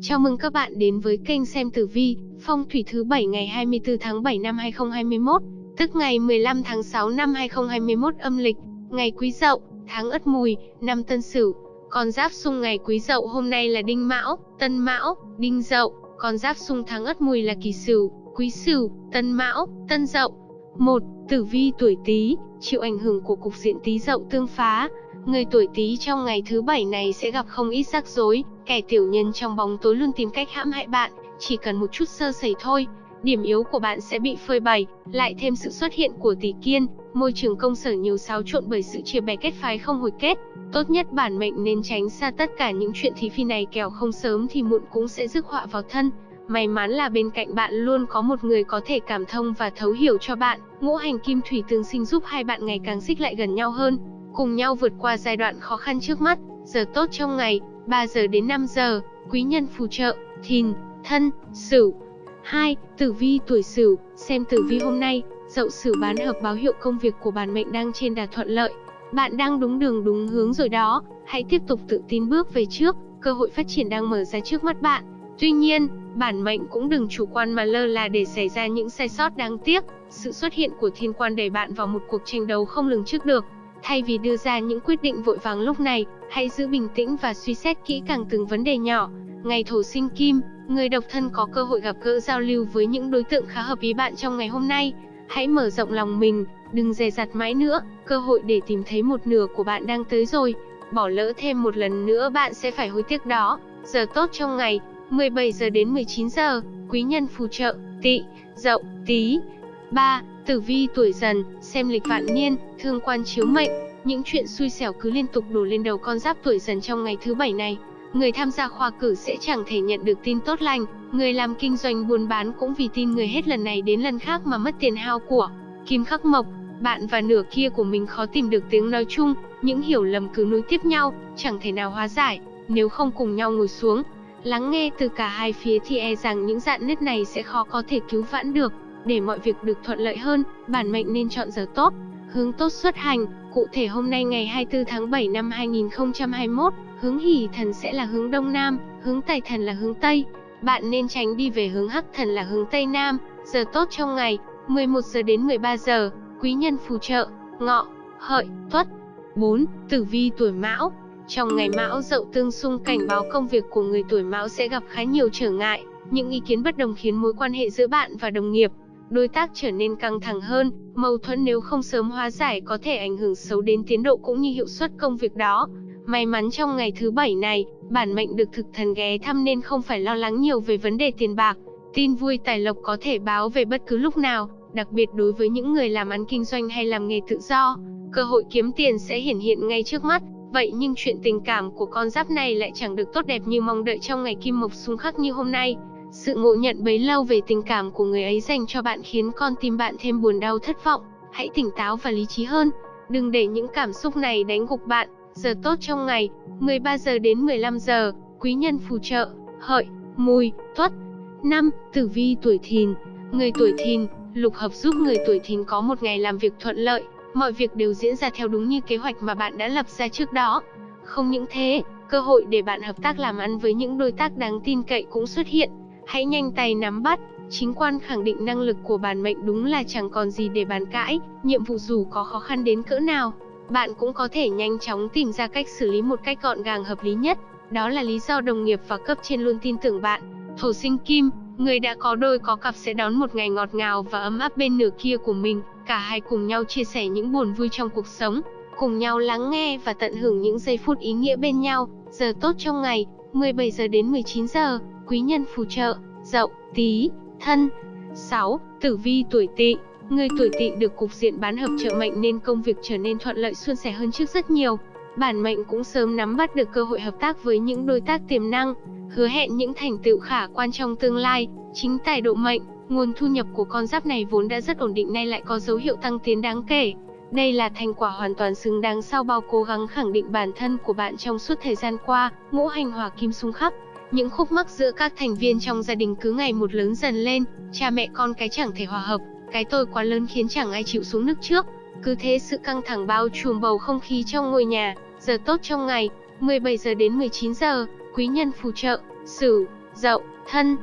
Chào mừng các bạn đến với kênh xem tử vi, phong thủy thứ 7 ngày 24 tháng 7 năm 2021, tức ngày 15 tháng 6 năm 2021 âm lịch, ngày Quý Dậu, tháng Ất Mùi, năm Tân Sửu. Con giáp xung ngày Quý Dậu hôm nay là Đinh Mão, Tân Mão, Đinh Dậu, con giáp xung tháng Ất Mùi là Kỷ Sửu, Quý Sửu, Tân Mão, Tân Dậu. 1. Tử vi tuổi Tý, chịu ảnh hưởng của cục diện Tý Dậu tương phá, Người tuổi Tý trong ngày thứ bảy này sẽ gặp không ít rắc rối, kẻ tiểu nhân trong bóng tối luôn tìm cách hãm hại bạn, chỉ cần một chút sơ sẩy thôi, điểm yếu của bạn sẽ bị phơi bày, lại thêm sự xuất hiện của tỷ kiên, môi trường công sở nhiều xáo trộn bởi sự chia bè kết phái không hồi kết. Tốt nhất bản mệnh nên tránh xa tất cả những chuyện thí phi này kẻo không sớm thì muộn cũng sẽ rước họa vào thân. May mắn là bên cạnh bạn luôn có một người có thể cảm thông và thấu hiểu cho bạn, ngũ hành kim thủy tương sinh giúp hai bạn ngày càng xích lại gần nhau hơn cùng nhau vượt qua giai đoạn khó khăn trước mắt. Giờ tốt trong ngày, 3 giờ đến 5 giờ, quý nhân phù trợ, thìn, thân, sửu. 2. Tử vi tuổi sửu, xem tử vi hôm nay, dậu sửu bán hợp báo hiệu công việc của bản mệnh đang trên đà thuận lợi. Bạn đang đúng đường đúng hướng rồi đó, hãy tiếp tục tự tin bước về trước, cơ hội phát triển đang mở ra trước mắt bạn. Tuy nhiên, bản mệnh cũng đừng chủ quan mà lơ là để xảy ra những sai sót đáng tiếc. Sự xuất hiện của thiên quan đẩy bạn vào một cuộc tranh đấu không lường trước được. Thay vì đưa ra những quyết định vội vàng lúc này, hãy giữ bình tĩnh và suy xét kỹ càng từng vấn đề nhỏ. Ngày thổ sinh kim, người độc thân có cơ hội gặp gỡ giao lưu với những đối tượng khá hợp ý bạn trong ngày hôm nay. Hãy mở rộng lòng mình, đừng dè dặt mãi nữa, cơ hội để tìm thấy một nửa của bạn đang tới rồi. Bỏ lỡ thêm một lần nữa bạn sẽ phải hối tiếc đó. Giờ tốt trong ngày, 17 giờ đến 19 giờ, quý nhân phù trợ, tỵ, dậu, tí. 3. Tử vi tuổi dần, xem lịch vạn niên, thương quan chiếu mệnh, những chuyện xui xẻo cứ liên tục đổ lên đầu con giáp tuổi dần trong ngày thứ bảy này. Người tham gia khoa cử sẽ chẳng thể nhận được tin tốt lành, người làm kinh doanh buôn bán cũng vì tin người hết lần này đến lần khác mà mất tiền hao của. Kim khắc mộc, bạn và nửa kia của mình khó tìm được tiếng nói chung, những hiểu lầm cứ nối tiếp nhau, chẳng thể nào hóa giải, nếu không cùng nhau ngồi xuống, lắng nghe từ cả hai phía thì e rằng những dạn nứt này sẽ khó có thể cứu vãn được. Để mọi việc được thuận lợi hơn, bản mệnh nên chọn giờ tốt, hướng tốt xuất hành. Cụ thể hôm nay ngày 24 tháng 7 năm 2021, hướng hỷ thần sẽ là hướng Đông Nam, hướng tài thần là hướng Tây. Bạn nên tránh đi về hướng hắc thần là hướng Tây Nam. Giờ tốt trong ngày, 11 giờ đến 13 giờ, quý nhân phù trợ, ngọ, hợi, tuất. 4. Tử vi tuổi mão Trong ngày mão dậu tương xung cảnh báo công việc của người tuổi mão sẽ gặp khá nhiều trở ngại. Những ý kiến bất đồng khiến mối quan hệ giữa bạn và đồng nghiệp, đối tác trở nên căng thẳng hơn, mâu thuẫn nếu không sớm hóa giải có thể ảnh hưởng xấu đến tiến độ cũng như hiệu suất công việc đó. May mắn trong ngày thứ bảy này, bản mệnh được thực thần ghé thăm nên không phải lo lắng nhiều về vấn đề tiền bạc. Tin vui tài lộc có thể báo về bất cứ lúc nào, đặc biệt đối với những người làm ăn kinh doanh hay làm nghề tự do. Cơ hội kiếm tiền sẽ hiển hiện ngay trước mắt, vậy nhưng chuyện tình cảm của con giáp này lại chẳng được tốt đẹp như mong đợi trong ngày kim mộc xung khắc như hôm nay. Sự ngộ nhận bấy lâu về tình cảm của người ấy dành cho bạn khiến con tim bạn thêm buồn đau thất vọng. Hãy tỉnh táo và lý trí hơn. Đừng để những cảm xúc này đánh gục bạn. Giờ tốt trong ngày, 13 giờ đến 15 giờ, quý nhân phù trợ, hợi, mùi, tuất. 5. Tử vi tuổi thìn Người tuổi thìn, lục hợp giúp người tuổi thìn có một ngày làm việc thuận lợi. Mọi việc đều diễn ra theo đúng như kế hoạch mà bạn đã lập ra trước đó. Không những thế, cơ hội để bạn hợp tác làm ăn với những đối tác đáng tin cậy cũng xuất hiện. Hãy nhanh tay nắm bắt, chính quan khẳng định năng lực của bản mệnh đúng là chẳng còn gì để bàn cãi, nhiệm vụ dù có khó khăn đến cỡ nào, bạn cũng có thể nhanh chóng tìm ra cách xử lý một cách gọn gàng hợp lý nhất. Đó là lý do đồng nghiệp và cấp trên luôn tin tưởng bạn. Thổ sinh kim, người đã có đôi có cặp sẽ đón một ngày ngọt ngào và ấm áp bên nửa kia của mình, cả hai cùng nhau chia sẻ những buồn vui trong cuộc sống, cùng nhau lắng nghe và tận hưởng những giây phút ý nghĩa bên nhau. Giờ tốt trong ngày, 17 giờ đến 19 giờ quý nhân phù trợ, dậu, tí, thân. 6. Tử vi tuổi tỵ Người tuổi tỵ được cục diện bán hợp trợ mệnh nên công việc trở nên thuận lợi suôn sẻ hơn trước rất nhiều. Bản mệnh cũng sớm nắm bắt được cơ hội hợp tác với những đối tác tiềm năng, hứa hẹn những thành tựu khả quan trong tương lai. Chính tài độ mệnh, nguồn thu nhập của con giáp này vốn đã rất ổn định nay lại có dấu hiệu tăng tiến đáng kể. Đây là thành quả hoàn toàn xứng đáng sau bao cố gắng khẳng định bản thân của bạn trong suốt thời gian qua, ngũ hành hỏa kim xung khắc. Những khúc mắc giữa các thành viên trong gia đình cứ ngày một lớn dần lên, cha mẹ con cái chẳng thể hòa hợp, cái tôi quá lớn khiến chẳng ai chịu xuống nước trước. Cứ thế sự căng thẳng bao trùm bầu không khí trong ngôi nhà, giờ tốt trong ngày, 17 giờ đến 19 giờ, quý nhân phù trợ, Sửu, Dậu, Thân.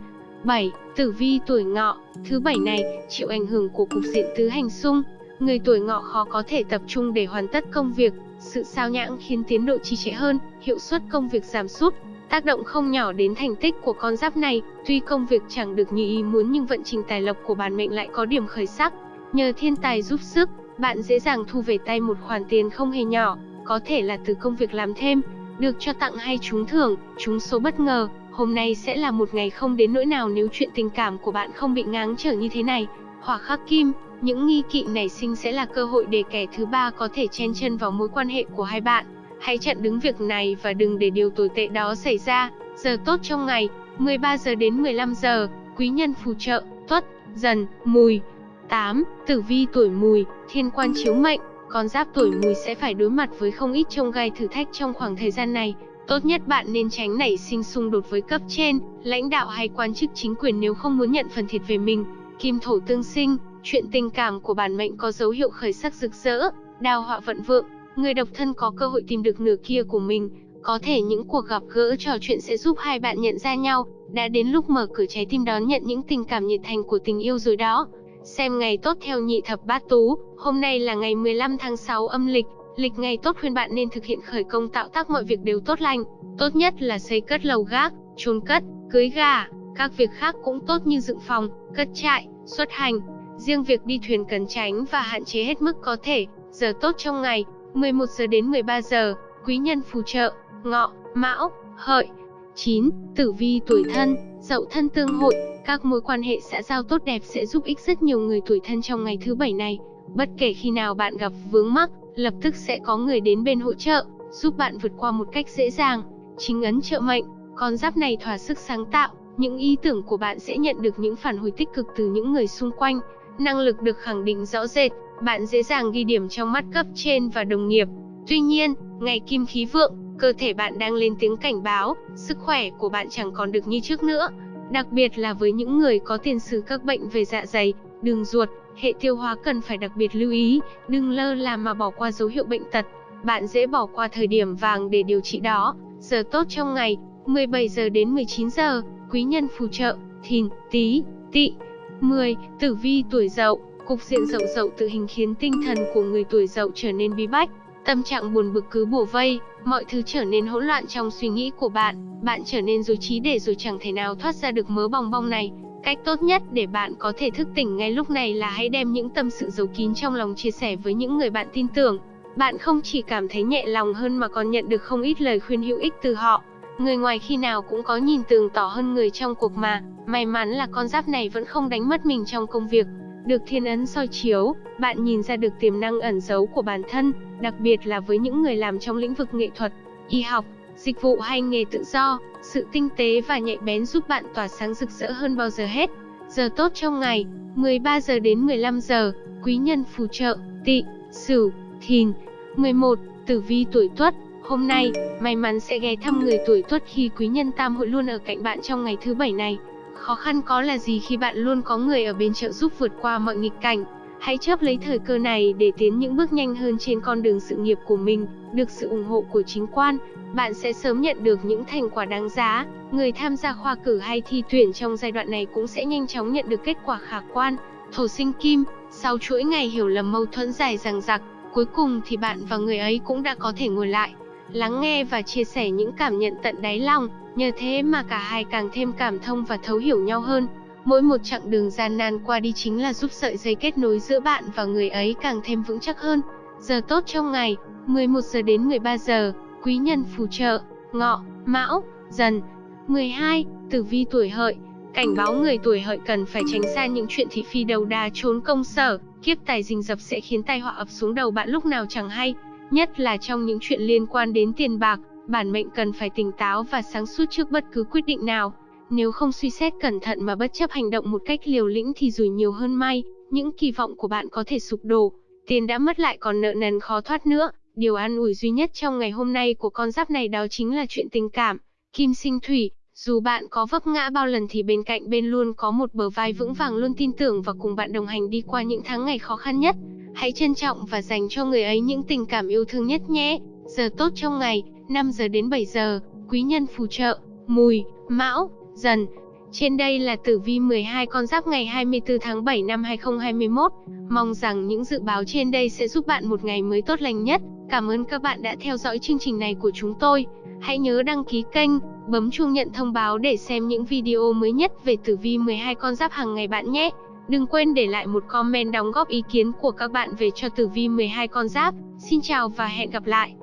7. Tử vi tuổi Ngọ, thứ bảy này chịu ảnh hưởng của cục diện tứ hành xung, người tuổi Ngọ khó có thể tập trung để hoàn tất công việc, sự sao nhãng khiến tiến độ trì trệ hơn, hiệu suất công việc giảm sút, tác động không nhỏ đến thành tích của con giáp này. Tuy công việc chẳng được như ý muốn nhưng vận trình tài lộc của bản mệnh lại có điểm khởi sắc. Nhờ thiên tài giúp sức, bạn dễ dàng thu về tay một khoản tiền không hề nhỏ, có thể là từ công việc làm thêm, được cho tặng hay trúng thưởng, trúng số bất ngờ. Hôm nay sẽ là một ngày không đến nỗi nào nếu chuyện tình cảm của bạn không bị ngáng trở như thế này. Hỏa khắc kim, những nghi kỵ nảy sinh sẽ là cơ hội để kẻ thứ ba có thể chen chân vào mối quan hệ của hai bạn. Hãy chặn đứng việc này và đừng để điều tồi tệ đó xảy ra. Giờ tốt trong ngày, 13 giờ đến 15 giờ, quý nhân phù trợ, tuất, dần, mùi. 8. Tử vi tuổi mùi, thiên quan chiếu mệnh, con giáp tuổi mùi sẽ phải đối mặt với không ít trông gai thử thách trong khoảng thời gian này. Tốt nhất bạn nên tránh nảy sinh xung đột với cấp trên, lãnh đạo hay quan chức chính quyền nếu không muốn nhận phần thiệt về mình. Kim thổ tương sinh, chuyện tình cảm của bản mệnh có dấu hiệu khởi sắc rực rỡ, đào họa vận vượng, người độc thân có cơ hội tìm được nửa kia của mình. Có thể những cuộc gặp gỡ trò chuyện sẽ giúp hai bạn nhận ra nhau, đã đến lúc mở cửa trái tim đón nhận những tình cảm nhiệt thành của tình yêu rồi đó. Xem ngày tốt theo nhị thập bát tú, hôm nay là ngày 15 tháng 6 âm lịch, lịch ngày tốt khuyên bạn nên thực hiện khởi công tạo tác mọi việc đều tốt lành, tốt nhất là xây cất lầu gác, chôn cất, cưới gà, các việc khác cũng tốt như dựng phòng, cất trại, xuất hành. Riêng việc đi thuyền cần tránh và hạn chế hết mức có thể, giờ tốt trong ngày, 11 giờ đến 13 giờ, quý nhân phù trợ, ngọ, mão, hợi. 9. Tử vi tuổi thân, dậu thân tương hội, các mối quan hệ xã giao tốt đẹp sẽ giúp ích rất nhiều người tuổi thân trong ngày thứ bảy này. Bất kể khi nào bạn gặp vướng mắc, lập tức sẽ có người đến bên hỗ trợ, giúp bạn vượt qua một cách dễ dàng. Chính ấn trợ mệnh, con giáp này thỏa sức sáng tạo, những ý tưởng của bạn sẽ nhận được những phản hồi tích cực từ những người xung quanh. Năng lực được khẳng định rõ rệt, bạn dễ dàng ghi điểm trong mắt cấp trên và đồng nghiệp. Tuy nhiên, ngày kim khí vượng, cơ thể bạn đang lên tiếng cảnh báo, sức khỏe của bạn chẳng còn được như trước nữa. Đặc biệt là với những người có tiền sử các bệnh về dạ dày, đường ruột, hệ tiêu hóa cần phải đặc biệt lưu ý, đừng lơ là mà bỏ qua dấu hiệu bệnh tật. Bạn dễ bỏ qua thời điểm vàng để điều trị đó. Giờ tốt trong ngày, 17 giờ đến 19 giờ, quý nhân phù trợ, thìn, tý, tỵ. 10. Tử vi tuổi dậu, cục diện dậu dậu tự hình khiến tinh thần của người tuổi dậu trở nên bí bách. Tâm trạng buồn bực cứ bủa vây, mọi thứ trở nên hỗn loạn trong suy nghĩ của bạn, bạn trở nên rối trí để rồi chẳng thể nào thoát ra được mớ bong bong này. Cách tốt nhất để bạn có thể thức tỉnh ngay lúc này là hãy đem những tâm sự giấu kín trong lòng chia sẻ với những người bạn tin tưởng. Bạn không chỉ cảm thấy nhẹ lòng hơn mà còn nhận được không ít lời khuyên hữu ích từ họ. Người ngoài khi nào cũng có nhìn tường tỏ hơn người trong cuộc mà, may mắn là con giáp này vẫn không đánh mất mình trong công việc. Được thiên ấn soi chiếu, bạn nhìn ra được tiềm năng ẩn giấu của bản thân, đặc biệt là với những người làm trong lĩnh vực nghệ thuật, y học, dịch vụ hay nghề tự do, sự tinh tế và nhạy bén giúp bạn tỏa sáng rực rỡ hơn bao giờ hết. Giờ tốt trong ngày, 13 giờ đến 15 giờ, quý nhân phù trợ, Tị, sửu, thìn. 11. Tử vi tuổi tuất, hôm nay, may mắn sẽ ghé thăm người tuổi tuất khi quý nhân tam hội luôn ở cạnh bạn trong ngày thứ bảy này. Khó khăn có là gì khi bạn luôn có người ở bên trợ giúp vượt qua mọi nghịch cảnh. Hãy chấp lấy thời cơ này để tiến những bước nhanh hơn trên con đường sự nghiệp của mình, được sự ủng hộ của chính quan, bạn sẽ sớm nhận được những thành quả đáng giá. Người tham gia khoa cử hay thi tuyển trong giai đoạn này cũng sẽ nhanh chóng nhận được kết quả khả quan. Thổ sinh kim, sau chuỗi ngày hiểu lầm mâu thuẫn dài dằng dặc, cuối cùng thì bạn và người ấy cũng đã có thể ngồi lại, lắng nghe và chia sẻ những cảm nhận tận đáy lòng, nhờ thế mà cả hai càng thêm cảm thông và thấu hiểu nhau hơn. Mỗi một chặng đường gian nan qua đi chính là giúp sợi dây kết nối giữa bạn và người ấy càng thêm vững chắc hơn. Giờ tốt trong ngày, 11 giờ đến 13 giờ, quý nhân phù trợ, ngọ, mão, dần. 12. Tử vi tuổi hợi, cảnh báo người tuổi hợi cần phải tránh xa những chuyện thị phi đầu đà trốn công sở, kiếp tài rình rập sẽ khiến tai họa ập xuống đầu bạn lúc nào chẳng hay, nhất là trong những chuyện liên quan đến tiền bạc, bản mệnh cần phải tỉnh táo và sáng suốt trước bất cứ quyết định nào. Nếu không suy xét cẩn thận mà bất chấp hành động một cách liều lĩnh thì rủi nhiều hơn may, những kỳ vọng của bạn có thể sụp đổ, tiền đã mất lại còn nợ nần khó thoát nữa. Điều an ủi duy nhất trong ngày hôm nay của con giáp này đó chính là chuyện tình cảm. Kim sinh thủy, dù bạn có vấp ngã bao lần thì bên cạnh bên luôn có một bờ vai vững vàng luôn tin tưởng và cùng bạn đồng hành đi qua những tháng ngày khó khăn nhất. Hãy trân trọng và dành cho người ấy những tình cảm yêu thương nhất nhé. Giờ tốt trong ngày, 5 giờ đến 7 giờ, quý nhân phù trợ, mùi, Mão, Dần. Trên đây là tử vi 12 con giáp ngày 24 tháng 7 năm 2021. Mong rằng những dự báo trên đây sẽ giúp bạn một ngày mới tốt lành nhất. Cảm ơn các bạn đã theo dõi chương trình này của chúng tôi. Hãy nhớ đăng ký kênh, bấm chuông nhận thông báo để xem những video mới nhất về tử vi 12 con giáp hàng ngày bạn nhé. Đừng quên để lại một comment đóng góp ý kiến của các bạn về cho tử vi 12 con giáp. Xin chào và hẹn gặp lại.